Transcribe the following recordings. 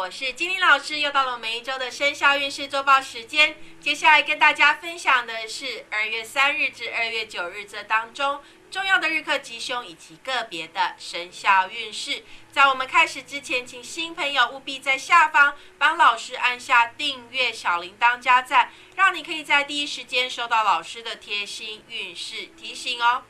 我是金玲老师，又到了我们一周的生肖运势周报时间。接下来跟大家分享的是二月三日至二月九日这当中重要的日课吉凶以及个别的生肖运势。在我们开始之前，请新朋友务必在下方帮老师按下订阅、小铃铛加赞，让你可以在第一时间收到老师的贴心运势提醒哦。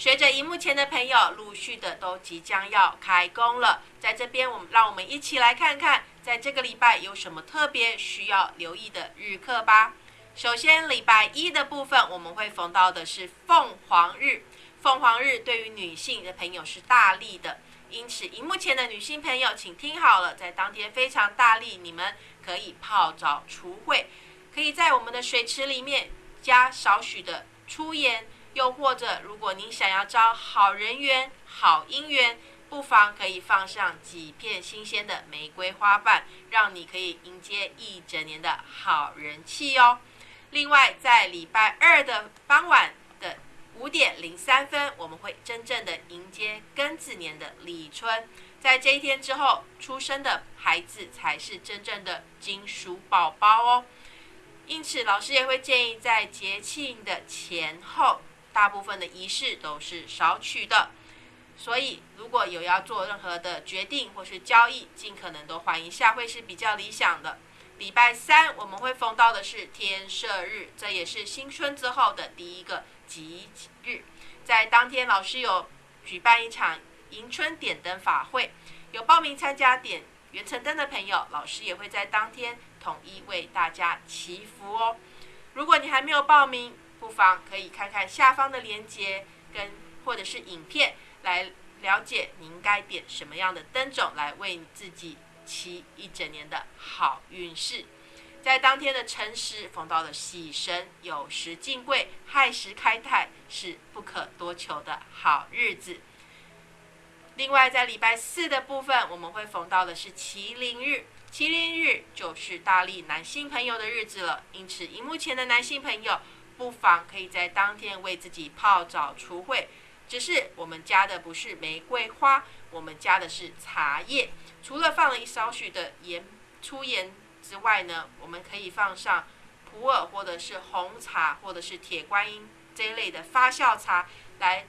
随着荧幕前的朋友陆续的都即将要开工了，在这边我们让我们一起来看看，在这个礼拜有什么特别需要留意的日课吧。首先，礼拜一的部分我们会逢到的是凤凰日，凤凰日对于女性的朋友是大利的，因此荧幕前的女性朋友请听好了，在当天非常大利，你们可以泡澡除秽，可以在我们的水池里面加少许的粗盐。又或者，如果您想要招好人缘、好姻缘，不妨可以放上几片新鲜的玫瑰花瓣，让你可以迎接一整年的好人气哦。另外，在礼拜二的傍晚的五点零三分，我们会真正的迎接庚子年的立春。在这一天之后出生的孩子，才是真正的金属宝宝哦。因此，老师也会建议在节庆的前后。大部分的仪式都是少取的，所以如果有要做任何的决定或是交易，尽可能都缓一下会是比较理想的。礼拜三我们会封到的是天赦日，这也是新春之后的第一个吉日。在当天，老师有举办一场迎春点灯法会，有报名参加点元辰灯的朋友，老师也会在当天统一为大家祈福哦。如果你还没有报名，不妨可以看看下方的链接，跟或者是影片，来了解你应该点什么样的灯种来为你自己祈一整年的好运势。在当天的辰时逢到了喜神，有时进贵，亥时开泰，是不可多求的好日子。另外，在礼拜四的部分，我们会逢到的是麒麟日，麒麟日就是大力男性朋友的日子了。因此，荧幕前的男性朋友。不妨可以在当天为自己泡澡除秽，只是我们加的不是玫瑰花，我们加的是茶叶。除了放了一少许的盐、粗盐之外呢，我们可以放上普洱或者是红茶或者是铁观音这一类的发酵茶，来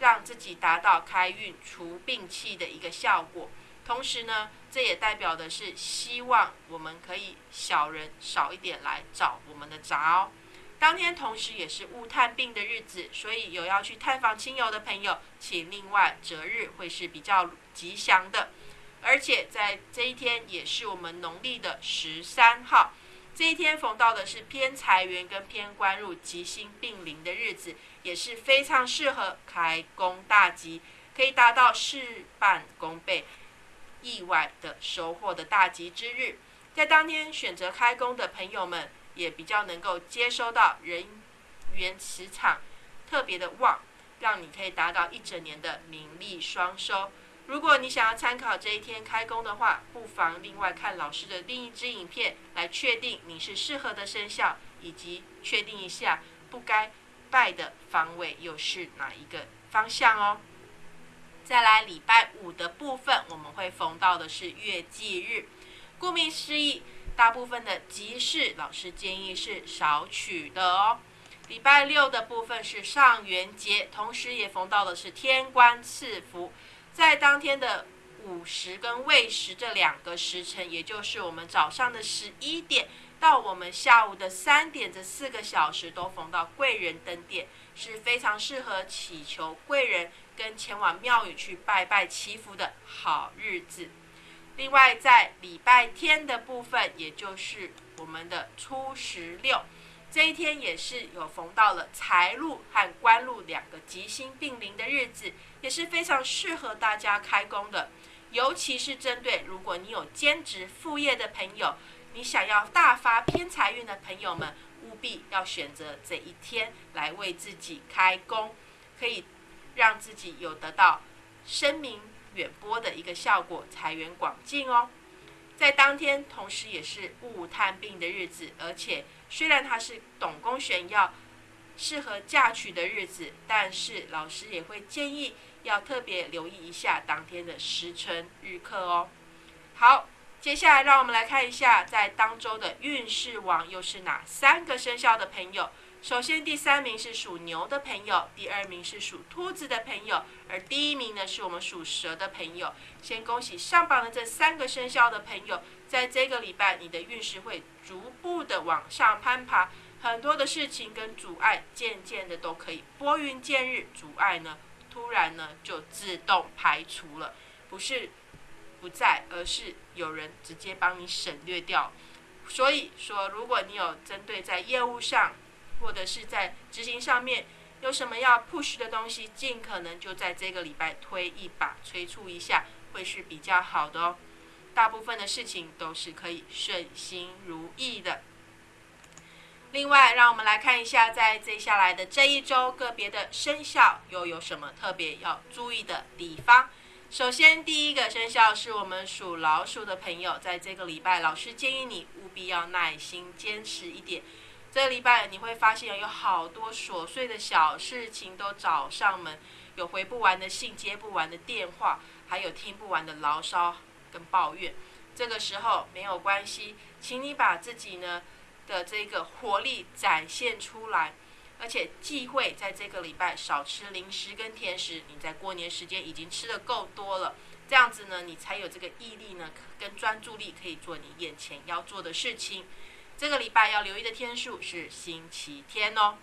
让自己达到开运除病气的一个效果。同时呢，这也代表的是希望我们可以小人少一点来找我们的杂哦。当天同时也是勿探病的日子，所以有要去探访亲友的朋友，请另外择日会是比较吉祥的。而且在这一天也是我们农历的十三号，这一天逢到的是偏财源跟偏官入吉星并临的日子，也是非常适合开工大吉，可以达到事半功倍、意外的收获的大吉之日。在当天选择开工的朋友们。也比较能够接收到人员磁场特别的旺，让你可以达到一整年的名利双收。如果你想要参考这一天开工的话，不妨另外看老师的另一支影片，来确定你是适合的生肖，以及确定一下不该拜的方位又是哪一个方向哦。再来礼拜五的部分，我们会逢到的是月忌日，顾名思义。大部分的集市，老师建议是少取的哦。礼拜六的部分是上元节，同时也逢到的是天官赐福，在当天的午时跟未时这两个时辰，也就是我们早上的十一点到我们下午的三点这四个小时，都逢到贵人登殿，是非常适合祈求贵人跟前往庙宇去拜拜祈福的好日子。另外，在礼拜天的部分，也就是我们的初十六这一天，也是有逢到了财禄和官禄两个吉星并临的日子，也是非常适合大家开工的。尤其是针对如果你有兼职副业的朋友，你想要大发偏财运的朋友们，务必要选择这一天来为自己开工，可以让自己有得到声名。远播的一个效果，财源广进哦。在当天，同时也是戊探病的日子，而且虽然它是董公选要适合嫁娶的日子，但是老师也会建议要特别留意一下当天的时辰日课哦。好，接下来，让我们来看一下，在当周的运势王又是哪三个生肖的朋友。首先，第三名是属牛的朋友，第二名是属兔子的朋友，而第一名呢是我们属蛇的朋友。先恭喜上榜的这三个生肖的朋友，在这个礼拜，你的运势会逐步的往上攀爬，很多的事情跟阻碍渐渐的都可以拨云见日，阻碍呢突然呢就自动排除了，不是不在，而是有人直接帮你省略掉。所以说，如果你有针对在业务上，或者是在执行上面有什么要 push 的东西，尽可能就在这个礼拜推一把、催促一下，会是比较好的哦。大部分的事情都是可以顺心如意的。另外，让我们来看一下，在接下来的这一周，个别的生肖又有什么特别要注意的地方。首先，第一个生肖是我们属老鼠的朋友，在这个礼拜，老师建议你务必要耐心、坚持一点。这个礼拜你会发现有好多琐碎的小事情都找上门，有回不完的信、接不完的电话，还有听不完的牢骚跟抱怨。这个时候没有关系，请你把自己呢的这个活力展现出来，而且忌讳在这个礼拜少吃零食跟甜食。你在过年时间已经吃的够多了，这样子呢，你才有这个毅力呢跟专注力可以做你眼前要做的事情。这个礼拜要留意的天数是星期天哦。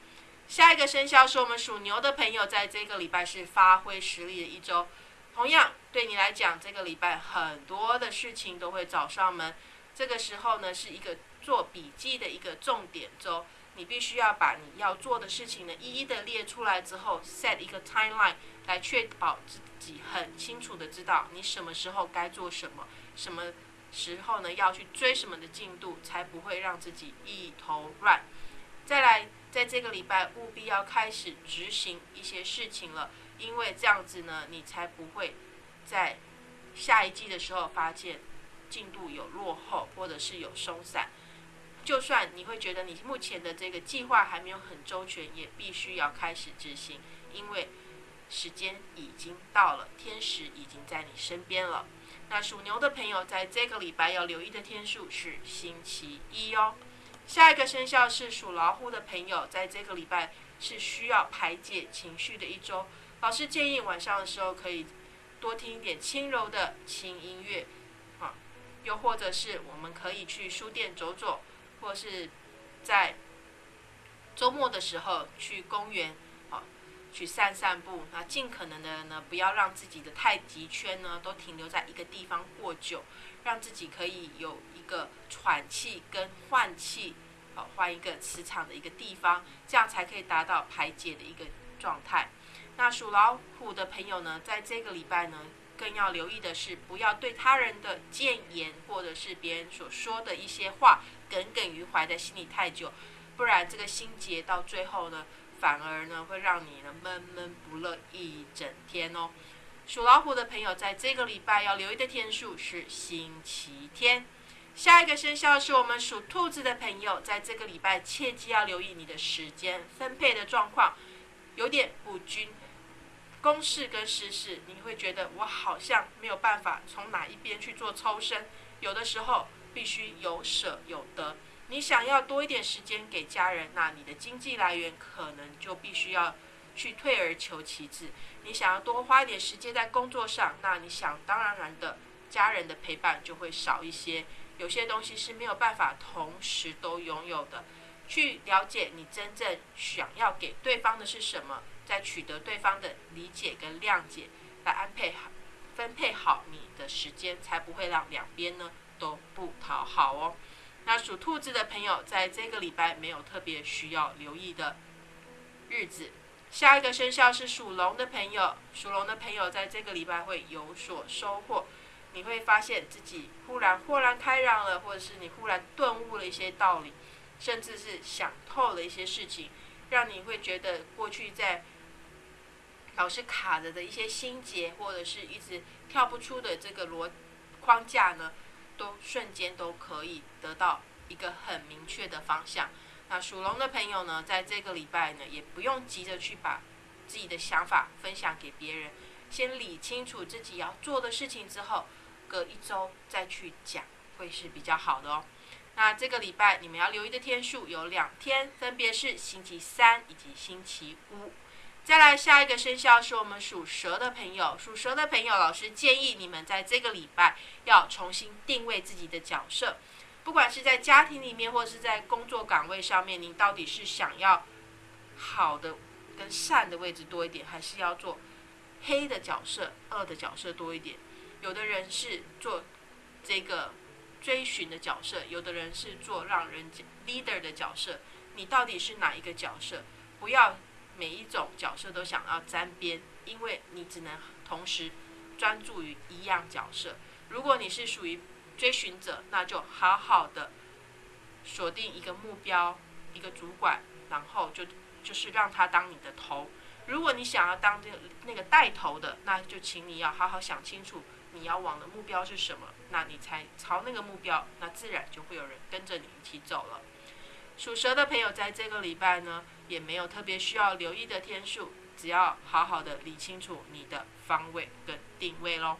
下一个生肖是我们属牛的朋友，在这个礼拜是发挥实力的一周。同样，对你来讲，这个礼拜很多的事情都会找上门。这个时候呢，是一个做笔记的一个重点周。你必须要把你要做的事情呢，一一的列出来之后，set 一个 timeline 来确保自己很清楚的知道你什么时候该做什么，什么。时候呢，要去追什么的进度，才不会让自己一头乱。再来，在这个礼拜务必要开始执行一些事情了，因为这样子呢，你才不会在下一季的时候发现进度有落后，或者是有松散。就算你会觉得你目前的这个计划还没有很周全，也必须要开始执行，因为时间已经到了，天使已经在你身边了。那属牛的朋友，在这个礼拜要留意的天数是星期一哦。下一个生肖是属老虎的朋友，在这个礼拜是需要排解情绪的一周。老师建议晚上的时候可以多听一点轻柔的轻音乐，啊，又或者是我们可以去书店走走，或是在周末的时候去公园。去散散步，那尽可能的呢，不要让自己的太极圈呢都停留在一个地方过久，让自己可以有一个喘气跟换气，好换一个磁场的一个地方，这样才可以达到排解的一个状态。那属老虎的朋友呢，在这个礼拜呢，更要留意的是，不要对他人的谏言或者是别人所说的一些话耿耿于怀在心里太久，不然这个心结到最后呢。反而呢，会让你呢闷闷不乐一整天哦。属老虎的朋友，在这个礼拜要留意的天数是星期天。下一个生肖是我们属兔子的朋友，在这个礼拜切记要留意你的时间分配的状况有点不均，公事跟私事，你会觉得我好像没有办法从哪一边去做抽身，有的时候必须有舍有得。你想要多一点时间给家人，那你的经济来源可能就必须要去退而求其次。你想要多花一点时间在工作上，那你想当然然的家人的陪伴就会少一些。有些东西是没有办法同时都拥有的。去了解你真正想要给对方的是什么，再取得对方的理解跟谅解，来安配好、分配好你的时间，才不会让两边呢都不讨好哦。那属兔子的朋友，在这个礼拜没有特别需要留意的日子。下一个生肖是属龙的朋友，属龙的朋友在这个礼拜会有所收获。你会发现自己忽然豁然开朗了，或者是你忽然顿悟了一些道理，甚至是想透了一些事情，让你会觉得过去在老是卡着的一些心结，或者是一直跳不出的这个逻框架呢？都瞬间都可以得到一个很明确的方向。那属龙的朋友呢，在这个礼拜呢，也不用急着去把自己的想法分享给别人，先理清楚自己要做的事情之后，隔一周再去讲会是比较好的哦。那这个礼拜你们要留意的天数有两天，分别是星期三以及星期五。再来下一个生肖是我们属蛇的朋友，属蛇的朋友，老师建议你们在这个礼拜要重新定位自己的角色，不管是在家庭里面或是在工作岗位上面，您到底是想要好的跟善的位置多一点，还是要做黑的角色、恶的角色多一点？有的人是做这个追寻的角色，有的人是做让人 leader 的角色，你到底是哪一个角色？不要。每一种角色都想要沾边，因为你只能同时专注于一样角色。如果你是属于追寻者，那就好好的锁定一个目标，一个主管，然后就就是让他当你的头。如果你想要当这那个带头的，那就请你要好好想清楚你要往的目标是什么，那你才朝那个目标，那自然就会有人跟着你一起走了。属蛇的朋友在这个礼拜呢。也没有特别需要留意的天数，只要好好的理清楚你的方位跟定位喽。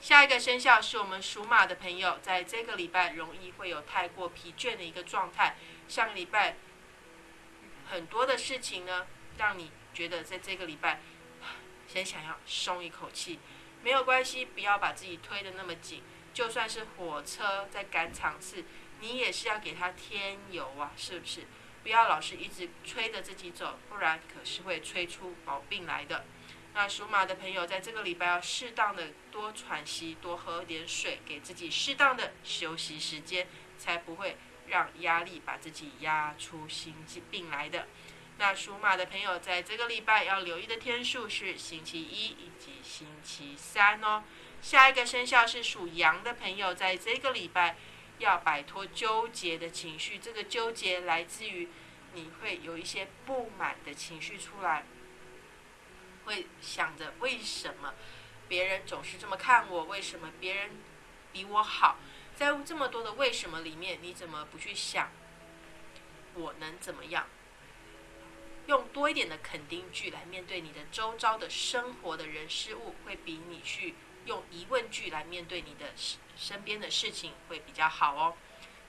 下一个生肖是我们属马的朋友，在这个礼拜容易会有太过疲倦的一个状态。上个礼拜很多的事情呢，让你觉得在这个礼拜先想要松一口气，没有关系，不要把自己推得那么紧。就算是火车在赶场次，你也是要给它添油啊，是不是？不要老是一直催着自己走，不然可是会催出毛病来的。那属马的朋友在这个礼拜要适当的多喘息，多喝点水，给自己适当的休息时间，才不会让压力把自己压出心肌病来的。那属马的朋友在这个礼拜要留意的天数是星期一以及星期三哦。下一个生肖是属羊的朋友，在这个礼拜。要摆脱纠结的情绪，这个纠结来自于你会有一些不满的情绪出来，会想着为什么别人总是这么看我，为什么别人比我好，在这么多的为什么里面，你怎么不去想我能怎么样？用多一点的肯定句来面对你的周遭的生活的人事物，会比你去。用疑问句来面对你的身边的事情会比较好哦。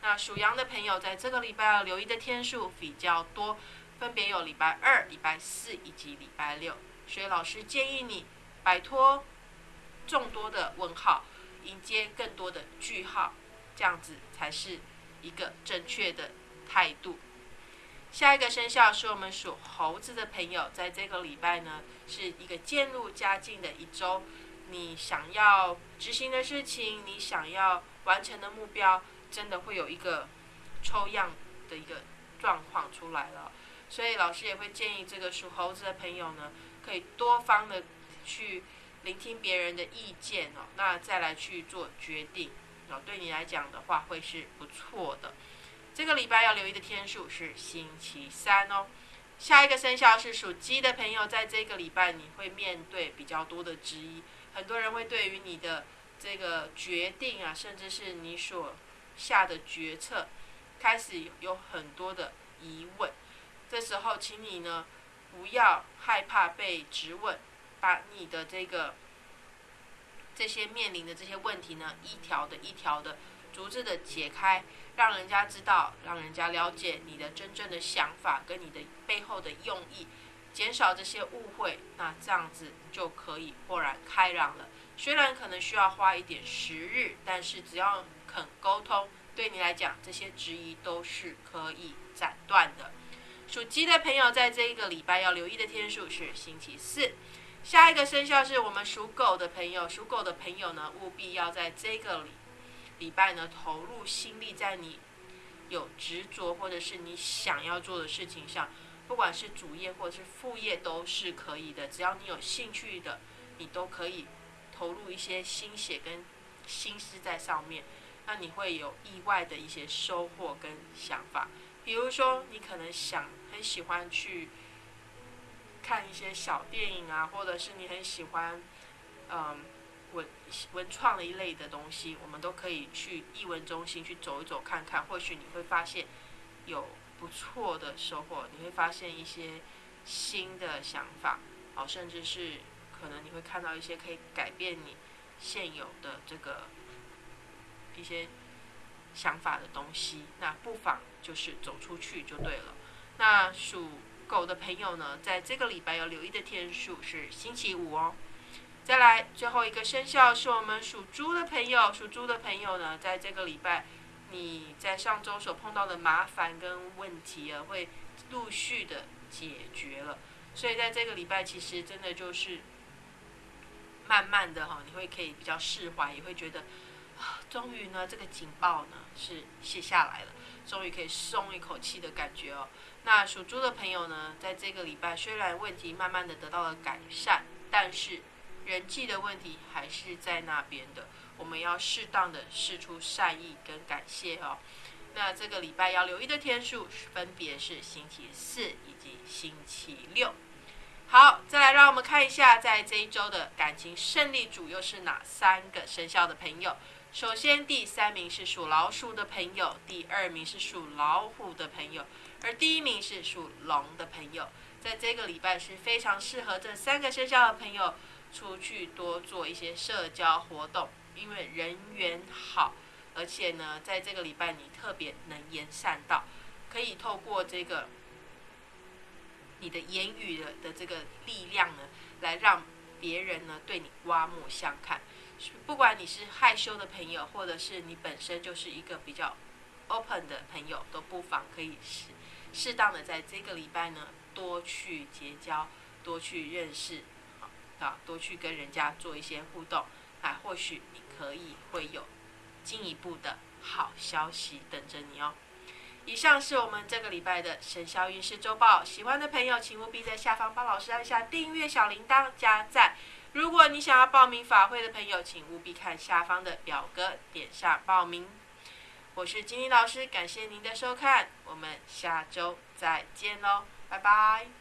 那属羊的朋友在这个礼拜要留意的天数比较多，分别有礼拜二、礼拜四以及礼拜六。所以老师建议你摆脱众多的问号，迎接更多的句号，这样子才是一个正确的态度。下一个生肖是我们属猴子的朋友，在这个礼拜呢是一个渐入佳境的一周。你想要执行的事情，你想要完成的目标，真的会有一个抽样的一个状况出来了。所以老师也会建议这个属猴子的朋友呢，可以多方的去聆听别人的意见哦，那再来去做决定哦。对你来讲的话，会是不错的。这个礼拜要留意的天数是星期三哦。下一个生肖是属鸡的朋友，在这个礼拜你会面对比较多的质疑。很多人会对于你的这个决定啊，甚至是你所下的决策，开始有很多的疑问。这时候，请你呢不要害怕被质问，把你的这个这些面临的这些问题呢，一条的一条的逐字的解开，让人家知道，让人家了解你的真正的想法跟你的背后的用意。减少这些误会，那这样子就可以豁然开朗了。虽然可能需要花一点时日，但是只要肯沟通，对你来讲，这些质疑都是可以斩断的。属鸡的朋友，在这一个礼拜要留意的天数是星期四。下一个生肖是我们属狗的朋友，属狗的朋友呢，务必要在这个礼礼拜呢，投入心力在你有执着或者是你想要做的事情上。不管是主业或者是副业都是可以的，只要你有兴趣的，你都可以投入一些心血跟心思在上面，那你会有意外的一些收获跟想法。比如说，你可能想很喜欢去看一些小电影啊，或者是你很喜欢嗯文文创的一类的东西，我们都可以去艺文中心去走一走看看，或许你会发现有。不错的收获，你会发现一些新的想法，哦，甚至是可能你会看到一些可以改变你现有的这个一些想法的东西，那不妨就是走出去就对了。那属狗的朋友呢，在这个礼拜要留意的天数是星期五哦。再来，最后一个生肖是我们属猪的朋友。属猪的朋友呢，在这个礼拜，你在上周所碰到的麻烦跟问题啊，会陆续的解决了。所以在这个礼拜，其实真的就是慢慢的哈，你会可以比较释怀，也会觉得啊，终于呢，这个警报呢是卸下来了，终于可以松一口气的感觉哦。那属猪的朋友呢，在这个礼拜虽然问题慢慢的得到了改善，但是人际的问题还是在那边的，我们要适当的释出善意跟感谢哦。那这个礼拜要留意的天数分别是星期四以及星期六。好，再来让我们看一下，在这一周的感情胜利组又是哪三个生肖的朋友？首先，第三名是属老鼠的朋友，第二名是属老虎的朋友，而第一名是属龙的朋友。在这个礼拜是非常适合这三个生肖的朋友。出去多做一些社交活动，因为人缘好，而且呢，在这个礼拜你特别能言善道，可以透过这个你的言语的的这个力量呢，来让别人呢对你刮目相看。不管你是害羞的朋友，或者是你本身就是一个比较 open 的朋友，都不妨可以适适当的在这个礼拜呢，多去结交，多去认识。啊，多去跟人家做一些互动，啊，或许可以会有进一步的好消息等着你哦。以上是我们这个礼拜的生肖运势周报，喜欢的朋友请务必在下方帮老师按下订阅小铃铛加赞。如果你想要报名法会的朋友，请务必看下方的表格，点上报名。我是金妮老师，感谢您的收看，我们下周再见喽，拜拜。